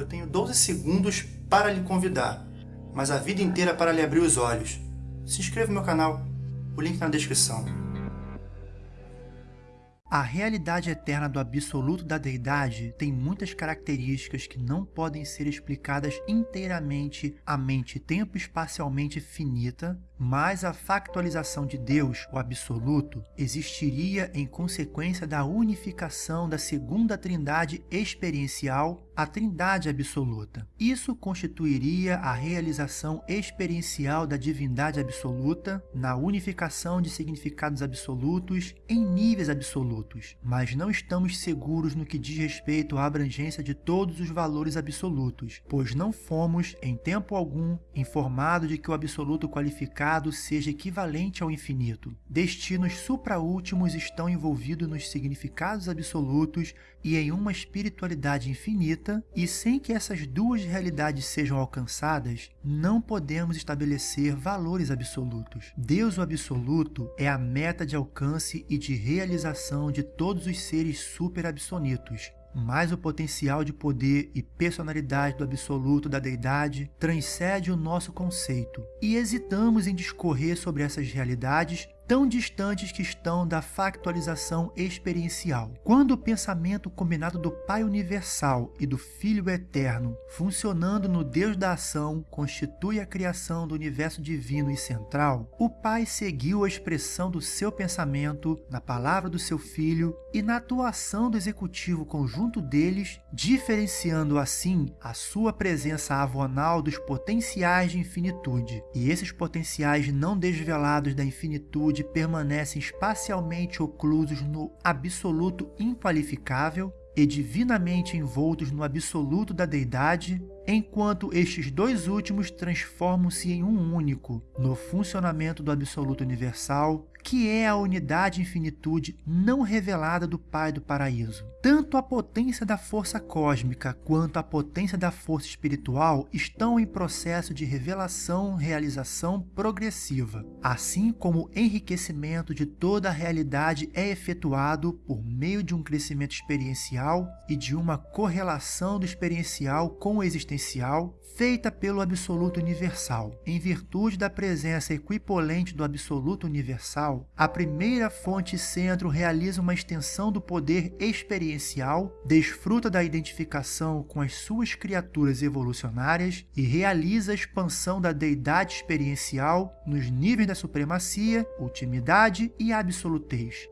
Eu tenho 12 segundos para lhe convidar, mas a vida inteira para lhe abrir os olhos. Se inscreva no meu canal, o link na descrição. A realidade eterna do absoluto da deidade tem muitas características que não podem ser explicadas inteiramente à mente tempo espacialmente finita, mas a factualização de Deus, o absoluto, existiria em consequência da unificação da segunda trindade experiencial, a trindade absoluta. Isso constituiria a realização experiencial da divindade absoluta na unificação de significados absolutos em níveis absolutos mas não estamos seguros no que diz respeito à abrangência de todos os valores absolutos, pois não fomos, em tempo algum, informados de que o absoluto qualificado seja equivalente ao infinito. Destinos supraúltimos estão envolvidos nos significados absolutos e em uma espiritualidade infinita, e sem que essas duas realidades sejam alcançadas, não podemos estabelecer valores absolutos. Deus o absoluto é a meta de alcance e de realização de todos os seres super-absonitos, mas o potencial de poder e personalidade do absoluto da deidade transcende o nosso conceito, e hesitamos em discorrer sobre essas realidades tão distantes que estão da factualização experiencial. Quando o pensamento combinado do Pai Universal e do Filho Eterno, funcionando no Deus da ação, constitui a criação do universo divino e central, o Pai seguiu a expressão do seu pensamento na palavra do seu Filho e na atuação do executivo conjunto deles, diferenciando assim a sua presença avonal dos potenciais de infinitude. E esses potenciais não desvelados da infinitude permanecem espacialmente oclusos no absoluto inqualificável e divinamente envoltos no absoluto da deidade, enquanto estes dois últimos transformam-se em um único, no funcionamento do absoluto universal, que é a unidade infinitude não revelada do Pai do Paraíso. Tanto a potência da força cósmica quanto a potência da força espiritual estão em processo de revelação, realização progressiva, assim como o enriquecimento de toda a realidade é efetuado por meio de um crescimento experiencial e de uma correlação do experiencial com o existencial feita pelo absoluto universal. Em virtude da presença equipolente do absoluto universal, a primeira fonte centro realiza uma extensão do poder experiencial desfruta da identificação com as suas criaturas evolucionárias e realiza a expansão da deidade experiencial nos níveis da supremacia, ultimidade e absolutez.